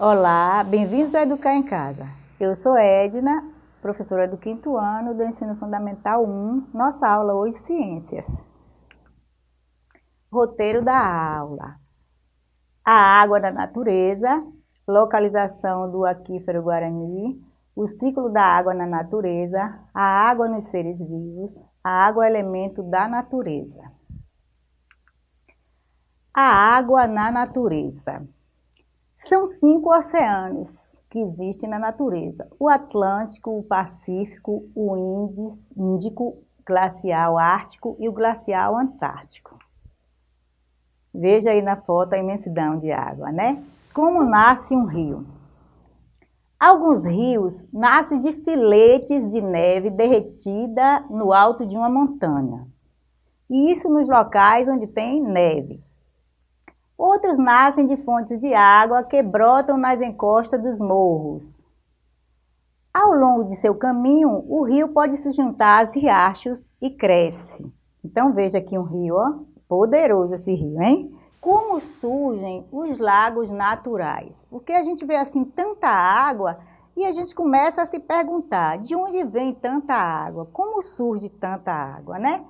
Olá, bem-vindos a Educar em Casa. Eu sou Edna, professora do quinto ano do Ensino Fundamental 1, nossa aula hoje Ciências. Roteiro da aula. A água da natureza, localização do aquífero Guarani, o ciclo da água na natureza, a água nos seres vivos, a água é elemento da natureza. A água na natureza. São cinco oceanos que existem na natureza. O Atlântico, o Pacífico, o Índico, glacial Ártico e o glacial Antártico. Veja aí na foto a imensidão de água, né? Como nasce um rio? Alguns rios nascem de filetes de neve derretida no alto de uma montanha. E isso nos locais onde tem neve. Outros nascem de fontes de água que brotam nas encostas dos morros. Ao longo de seu caminho, o rio pode se juntar aos riachos e cresce. Então veja aqui um rio, ó, poderoso esse rio, hein? Como surgem os lagos naturais? Porque a gente vê assim tanta água e a gente começa a se perguntar, de onde vem tanta água? Como surge tanta água, né?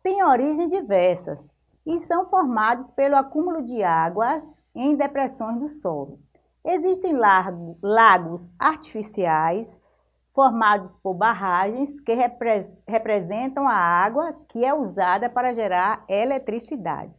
Tem origem diversas e são formados pelo acúmulo de águas em depressões do solo. Existem lago, lagos artificiais formados por barragens que repre representam a água que é usada para gerar eletricidade.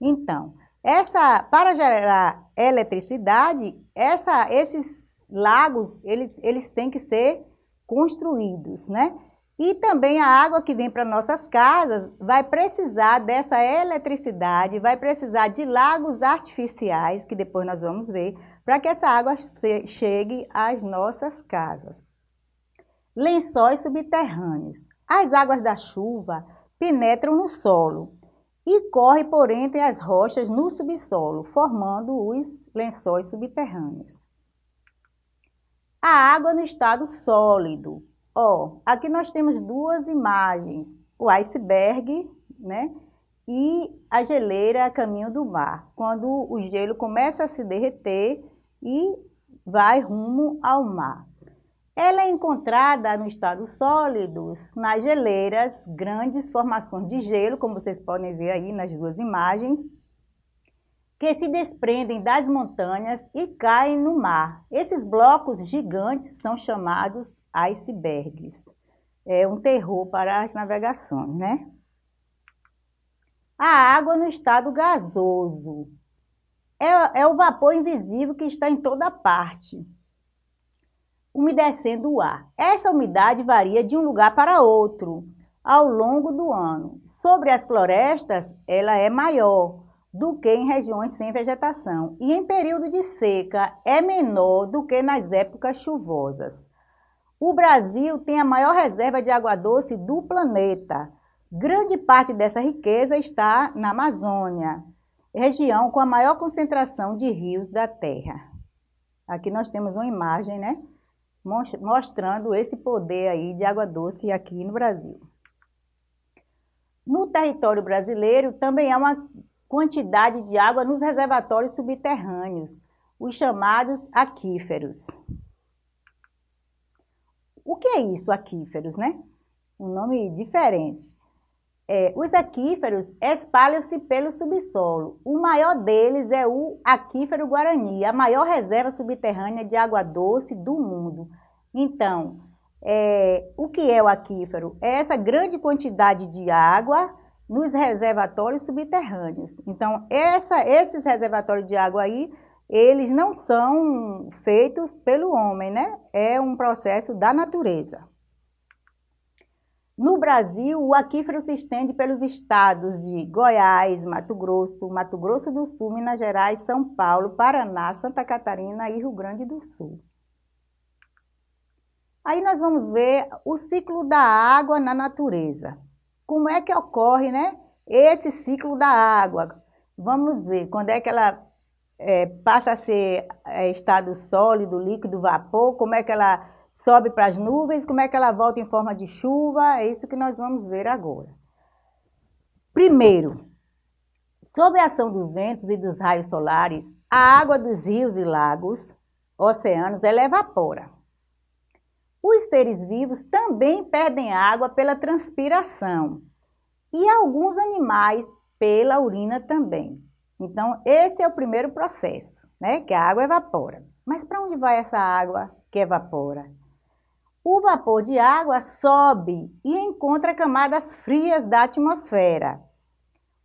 Então, essa, para gerar eletricidade, essa, esses lagos eles, eles têm que ser construídos, né? E também a água que vem para nossas casas vai precisar dessa eletricidade, vai precisar de lagos artificiais, que depois nós vamos ver, para que essa água chegue às nossas casas. Lençóis subterrâneos. As águas da chuva penetram no solo e correm por entre as rochas no subsolo, formando os lençóis subterrâneos. A água no estado sólido, Ó, aqui nós temos duas imagens, o iceberg, né? E a geleira a caminho do mar, quando o gelo começa a se derreter e vai rumo ao mar. Ela é encontrada no estado sólido, nas geleiras, grandes formações de gelo, como vocês podem ver aí nas duas imagens, que se desprendem das montanhas e caem no mar. Esses blocos gigantes são chamados icebergs. É um terror para as navegações, né? A água no estado gasoso. É, é o vapor invisível que está em toda parte, umedecendo o ar. Essa umidade varia de um lugar para outro ao longo do ano. Sobre as florestas, ela é maior, do que em regiões sem vegetação e em período de seca é menor do que nas épocas chuvosas. O Brasil tem a maior reserva de água doce do planeta. Grande parte dessa riqueza está na Amazônia, região com a maior concentração de rios da Terra. Aqui nós temos uma imagem, né, mostrando esse poder aí de água doce aqui no Brasil. No território brasileiro também há uma quantidade de água nos reservatórios subterrâneos, os chamados aquíferos. O que é isso, aquíferos, né? Um nome diferente. É, os aquíferos espalham-se pelo subsolo. O maior deles é o aquífero Guarani, a maior reserva subterrânea de água doce do mundo. Então, é, o que é o aquífero? É essa grande quantidade de água nos reservatórios subterrâneos. Então, essa, esses reservatórios de água aí, eles não são feitos pelo homem, né? É um processo da natureza. No Brasil, o aquífero se estende pelos estados de Goiás, Mato Grosso, Mato Grosso do Sul, Minas Gerais, São Paulo, Paraná, Santa Catarina e Rio Grande do Sul. Aí nós vamos ver o ciclo da água na natureza como é que ocorre né, esse ciclo da água. Vamos ver quando é que ela é, passa a ser é, estado sólido, líquido, vapor, como é que ela sobe para as nuvens, como é que ela volta em forma de chuva, é isso que nós vamos ver agora. Primeiro, Sob a ação dos ventos e dos raios solares, a água dos rios e lagos, oceanos, ela evapora. Os seres vivos também perdem água pela transpiração e alguns animais pela urina também. Então, esse é o primeiro processo, né? Que a água evapora. Mas para onde vai essa água que evapora? O vapor de água sobe e encontra camadas frias da atmosfera,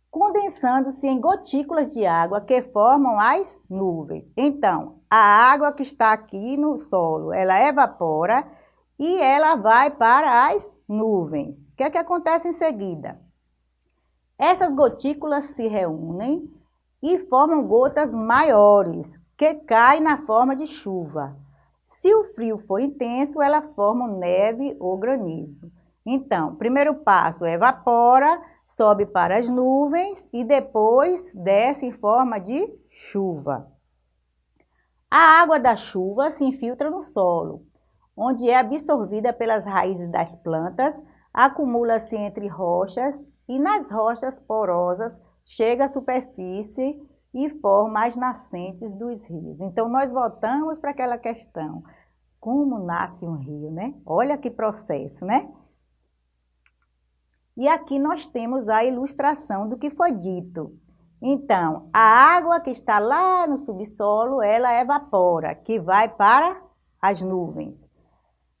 condensando-se em gotículas de água que formam as nuvens. Então, a água que está aqui no solo, ela evapora e ela vai para as nuvens. O que é que acontece em seguida? Essas gotículas se reúnem e formam gotas maiores, que caem na forma de chuva. Se o frio for intenso, elas formam neve ou granizo. Então, primeiro passo, evapora, sobe para as nuvens e depois desce em forma de chuva. A água da chuva se infiltra no solo onde é absorvida pelas raízes das plantas, acumula-se entre rochas e nas rochas porosas chega à superfície e forma as nascentes dos rios. Então, nós voltamos para aquela questão. Como nasce um rio, né? Olha que processo, né? E aqui nós temos a ilustração do que foi dito. Então, a água que está lá no subsolo, ela evapora, que vai para as nuvens.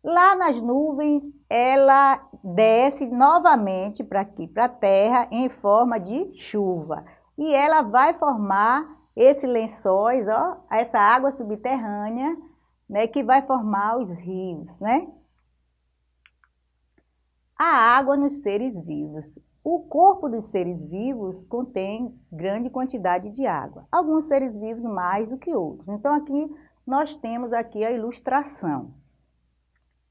Lá nas nuvens, ela desce novamente para aqui, para a terra, em forma de chuva. E ela vai formar esses lençóis, ó, essa água subterrânea, né, que vai formar os rios, né? A água nos seres vivos. O corpo dos seres vivos contém grande quantidade de água. Alguns seres vivos mais do que outros. Então, aqui nós temos aqui a ilustração.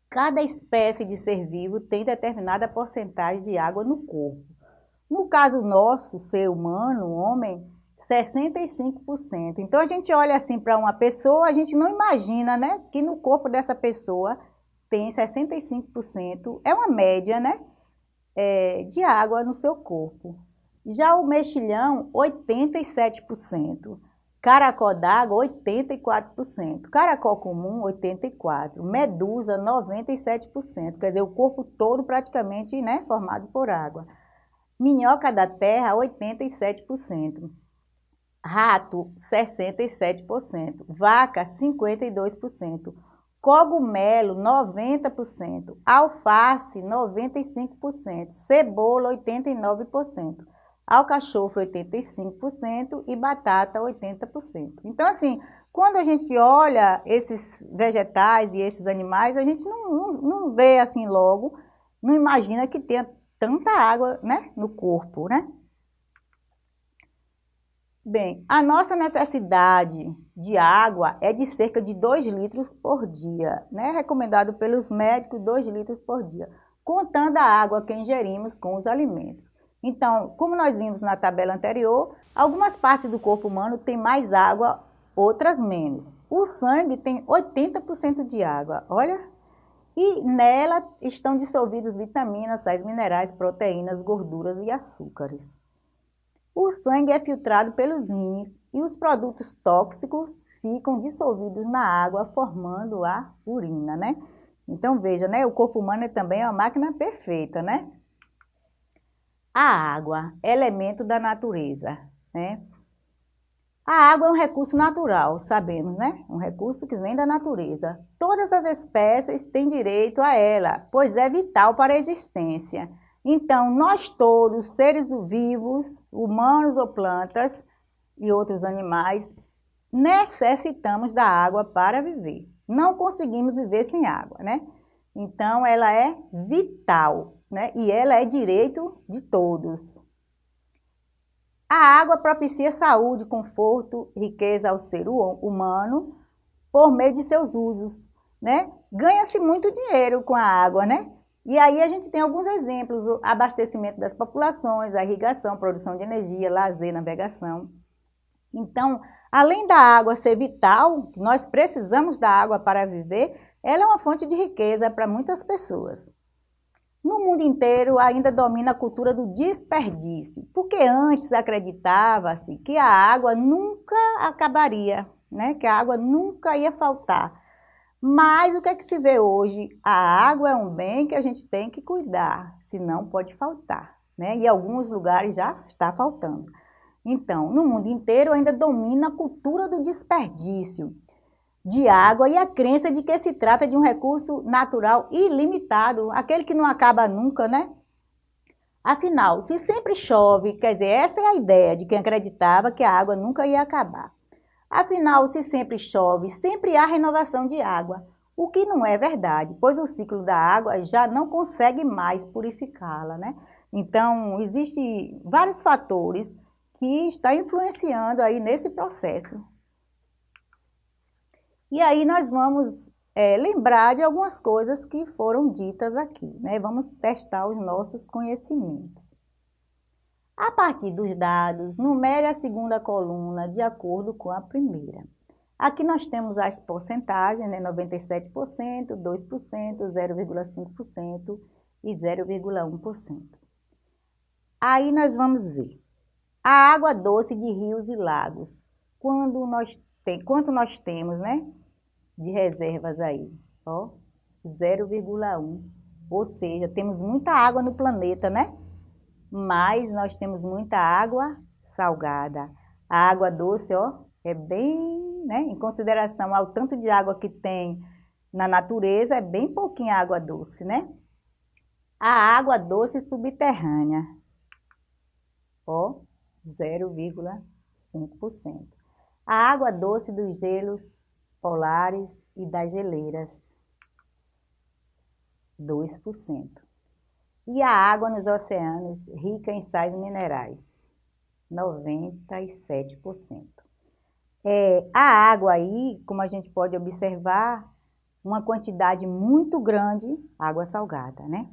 Cada espécie de ser vivo tem determinada porcentagem de água no corpo. No caso nosso, ser humano, homem, 65%. Então a gente olha assim para uma pessoa, a gente não imagina, né, que no corpo dessa pessoa tem 65%, é uma média, né, é, de água no seu corpo. Já o mexilhão, 87%. Caracol d'água, 84%. Caracol comum, 84%. Medusa, 97%. Quer dizer, o corpo todo praticamente né, formado por água. Minhoca da terra, 87%. Rato, 67%. Vaca, 52%. Cogumelo, 90%. Alface, 95%. Cebola, 89% alcachofre 85% e batata 80%. Então, assim, quando a gente olha esses vegetais e esses animais, a gente não, não, vê assim logo, não imagina que tenha tanta água né, no corpo, né? Bem, a nossa necessidade de água é de cerca de 2 litros por dia, né? Recomendado pelos médicos 2 litros por dia, contando a água que ingerimos com os alimentos. Então, como nós vimos na tabela anterior, algumas partes do corpo humano têm mais água, outras menos. O sangue tem 80% de água, olha. E nela estão dissolvidos vitaminas, sais minerais, proteínas, gorduras e açúcares. O sangue é filtrado pelos rins e os produtos tóxicos ficam dissolvidos na água, formando a urina, né? Então veja, né? O corpo humano é também uma máquina perfeita, né? A água, elemento da natureza, né? A água é um recurso natural, sabemos, né? Um recurso que vem da natureza. Todas as espécies têm direito a ela, pois é vital para a existência. Então, nós todos, seres vivos, humanos ou plantas e outros animais, necessitamos da água para viver. Não conseguimos viver sem água, né? Então, ela é vital né? e ela é direito de todos. A água propicia saúde, conforto, riqueza ao ser humano por meio de seus usos. Né? Ganha-se muito dinheiro com a água, né? E aí a gente tem alguns exemplos, o abastecimento das populações, a irrigação, produção de energia, lazer, navegação. Então, além da água ser vital, nós precisamos da água para viver, ela é uma fonte de riqueza para muitas pessoas. No mundo inteiro ainda domina a cultura do desperdício, porque antes acreditava-se que a água nunca acabaria, né? que a água nunca ia faltar. Mas o que é que se vê hoje? A água é um bem que a gente tem que cuidar, senão pode faltar. Né? E em alguns lugares já está faltando. Então, no mundo inteiro ainda domina a cultura do desperdício de água e a crença de que se trata de um recurso natural ilimitado, aquele que não acaba nunca, né? Afinal, se sempre chove, quer dizer, essa é a ideia de quem acreditava que a água nunca ia acabar. Afinal, se sempre chove, sempre há renovação de água, o que não é verdade, pois o ciclo da água já não consegue mais purificá-la, né? Então, existem vários fatores que estão influenciando aí nesse processo e aí nós vamos é, lembrar de algumas coisas que foram ditas aqui, né? Vamos testar os nossos conhecimentos. A partir dos dados, numere a segunda coluna de acordo com a primeira. Aqui nós temos as porcentagens, né? 97%, 2%, 0,5% e 0,1%. Aí nós vamos ver. A água doce de rios e lagos. Quando nós tem, quanto nós temos, né? De reservas aí, ó, 0,1. Ou seja, temos muita água no planeta, né? Mas nós temos muita água salgada. A água doce, ó, é bem, né? Em consideração ao tanto de água que tem na natureza, é bem pouquinha água doce, né? A água doce subterrânea, ó, 0,5% a água doce dos gelos polares e das geleiras, 2%. E a água nos oceanos rica em sais minerais, 97%. É, a água aí, como a gente pode observar, uma quantidade muito grande, água salgada, né?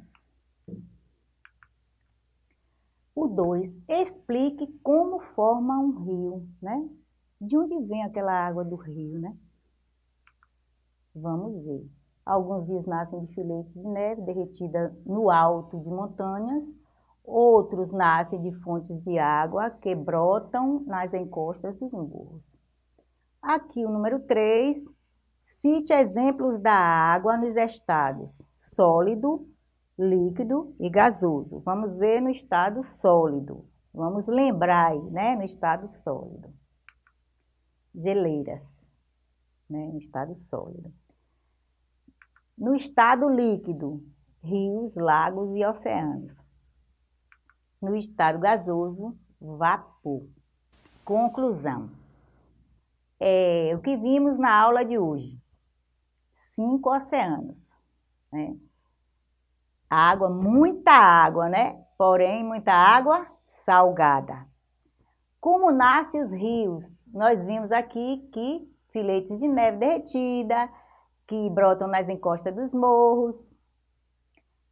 O 2, explique como forma um rio, né? De onde vem aquela água do rio, né? Vamos ver. Alguns rios nascem de filetes de neve derretida no alto de montanhas, outros nascem de fontes de água que brotam nas encostas dos morros. Aqui o número 3, cite exemplos da água nos estados sólido, líquido e gasoso. Vamos ver no estado sólido. Vamos lembrar aí, né, no estado sólido geleiras, né, no estado sólido. No estado líquido, rios, lagos e oceanos. No estado gasoso, vapor. Conclusão. É, o que vimos na aula de hoje? Cinco oceanos. Né? Água, muita água, né? Porém, muita água salgada. Como nascem os rios? Nós vimos aqui que filetes de neve derretida, que brotam nas encostas dos morros.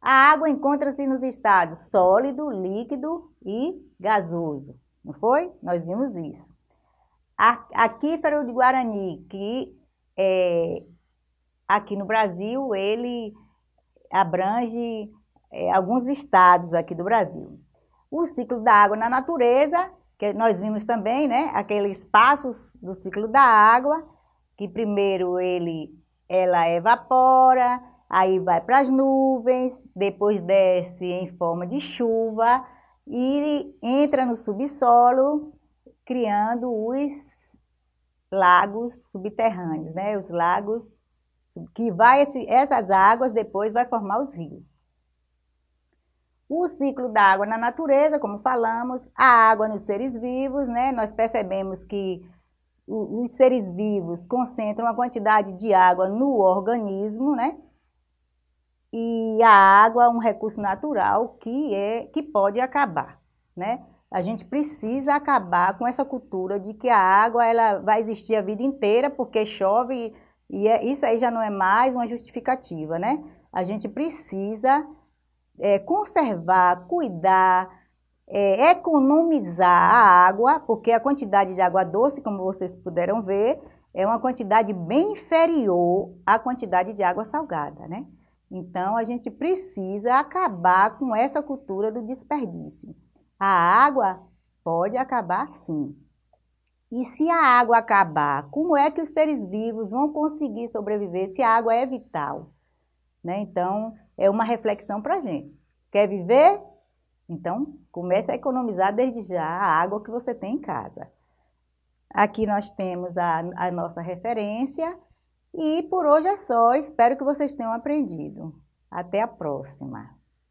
A água encontra-se nos estados sólido, líquido e gasoso, não foi? Nós vimos isso. Aquífero de Guarani, que é, aqui no Brasil, ele abrange é, alguns estados aqui do Brasil. O ciclo da água na natureza que nós vimos também, né, aqueles passos do ciclo da água, que primeiro ele, ela evapora, aí vai para as nuvens, depois desce em forma de chuva e entra no subsolo, criando os lagos subterrâneos, né, os lagos que vai, essas águas depois vai formar os rios. O ciclo da água na natureza, como falamos, a água nos seres vivos, né? Nós percebemos que os seres vivos concentram uma quantidade de água no organismo, né? E a água é um recurso natural que, é, que pode acabar, né? A gente precisa acabar com essa cultura de que a água ela vai existir a vida inteira porque chove e é, isso aí já não é mais uma justificativa, né? A gente precisa é, conservar, cuidar, é, economizar a água, porque a quantidade de água doce, como vocês puderam ver, é uma quantidade bem inferior à quantidade de água salgada, né? Então, a gente precisa acabar com essa cultura do desperdício. A água pode acabar sim. E se a água acabar, como é que os seres vivos vão conseguir sobreviver se a água é vital? Né? Então, é uma reflexão para a gente. Quer viver? Então, comece a economizar desde já a água que você tem em casa. Aqui nós temos a, a nossa referência e por hoje é só. Espero que vocês tenham aprendido. Até a próxima!